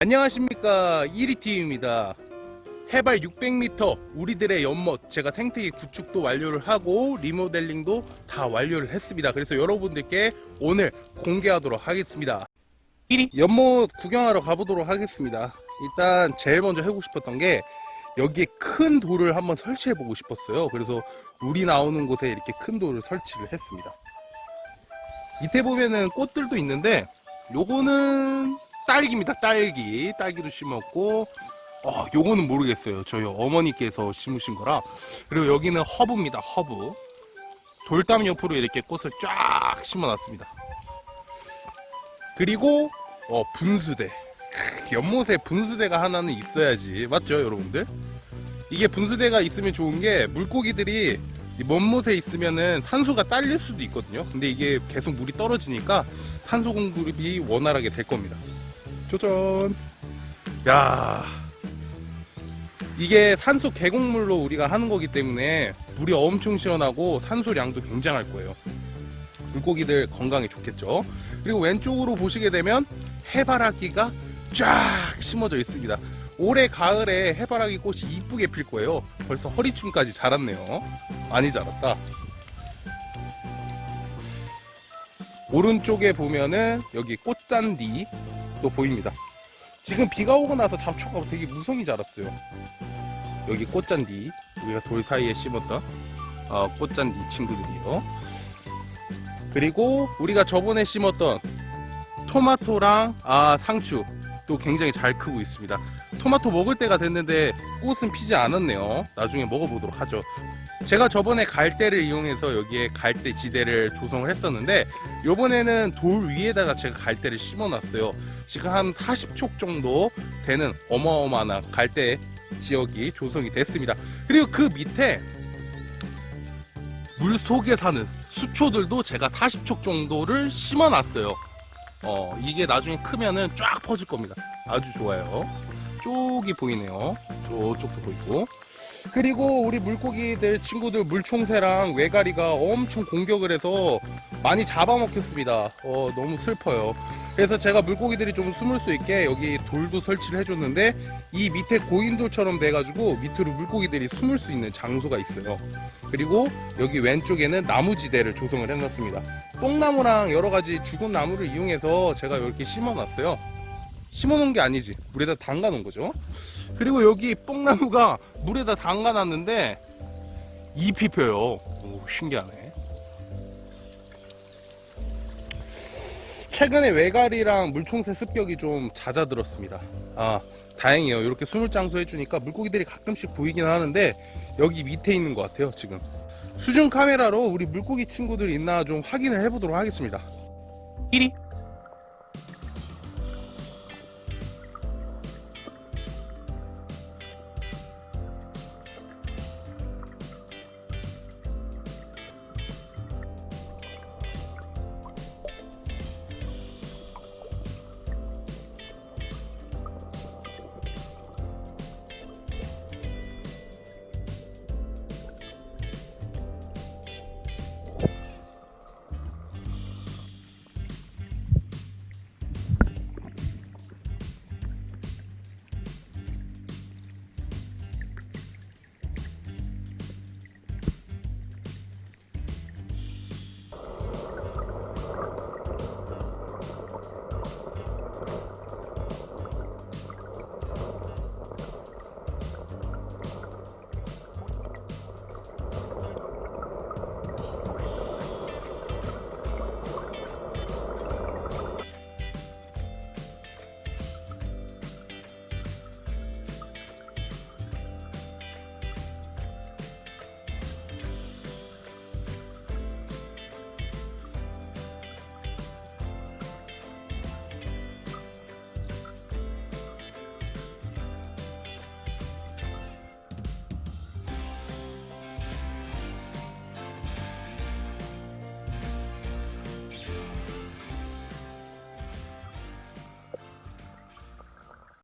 안녕하십니까. 1위팀입니다. 해발 600m 우리들의 연못. 제가 생태계 구축도 완료를 하고 리모델링도 다 완료를 했습니다. 그래서 여러분들께 오늘 공개하도록 하겠습니다. 1위 연못 구경하러 가보도록 하겠습니다. 일단 제일 먼저 하고 싶었던 게 여기에 큰 돌을 한번 설치해 보고 싶었어요. 그래서 물이 나오는 곳에 이렇게 큰 돌을 설치를 했습니다. 밑에 보면은 꽃들도 있는데 요거는 딸기입니다 딸기. 딸기도 심었고 어, 요거는 모르겠어요. 저희 어머니께서 심으신 거라. 그리고 여기는 허브입니다 허브. 돌담 옆으로 이렇게 꽃을 쫙 심어놨습니다. 그리고 어, 분수대. 연못에 분수대가 하나는 있어야지. 맞죠 여러분들? 이게 분수대가 있으면 좋은 게 물고기들이 이 먼못에 있으면은 산소가 딸릴 수도 있거든요. 근데 이게 계속 물이 떨어지니까 산소 공급이 원활하게 될 겁니다 짜잔 야. 이게 산소 계곡물로 우리가 하는 거기 때문에 물이 엄청 시원하고 산소량도 굉장할 거예요. 물고기들 건강에 좋겠죠? 그리고 왼쪽으로 보시게 되면 해바라기가 쫙 심어져 있습니다. 올해 가을에 해바라기 꽃이 이쁘게 필 거예요. 벌써 허리춤까지 자랐네요. 많이 자랐다. 오른쪽에 보면은 여기 꽃잔디 또 보입니다. 지금 비가 오고 나서 잡초가 되게 무성히 자랐어요. 여기 꽃잔디 우리가 돌 사이에 심었던 어, 꽃잔디 친구들이요. 그리고 우리가 저번에 심었던 토마토랑 아 상추 또 굉장히 잘 크고 있습니다. 토마토 먹을 때가 됐는데 꽃은 피지 않았네요. 나중에 먹어보도록 하죠. 제가 저번에 갈대를 이용해서 여기에 갈대 지대를 조성을 했었는데 요번에는 돌 위에다가 제가 갈대를 심어 놨어요 지금 한 40촉 정도 되는 어마어마한 갈대 지역이 조성이 됐습니다. 그리고 그 밑에 물 속에 사는 수초들도 제가 40촉 정도를 심어 놨어요. 어 이게 나중에 크면은 쫙 퍼질 겁니다. 아주 좋아요. 쪽이 보이네요. 저쪽도 보이고. 그리고 우리 물고기들 친구들 물총새랑 외가리가 엄청 공격을 해서 많이 잡아먹혔습니다. 어 너무 슬퍼요 그래서 제가 물고기들이 좀 숨을 수 있게 여기 돌도 설치를 해줬는데 이 밑에 고인돌처럼 돼가지고 밑으로 물고기들이 숨을 수 있는 장소가 있어요. 그리고 여기 왼쪽에는 나무지대를 조성을 해놨습니다. 똥나무랑 여러가지 죽은 나무를 이용해서 제가 이렇게 심어놨어요. 심어놓은 게 아니지. 물에다 담가놓은 거죠. 그리고 여기 뽕나무가 물에다 담가놨는데 잎이 펴요. 오, 신기하네 최근에 외가리랑 물총새 습격이 좀 잦아들었습니다. 아 다행이에요. 이렇게 숨을 장소 해주니까 물고기들이 가끔씩 보이긴 하는데 여기 밑에 있는 것 같아요 지금. 수중 카메라로 우리 물고기 친구들 있나 좀 확인을 해보도록 하겠습니다. 1위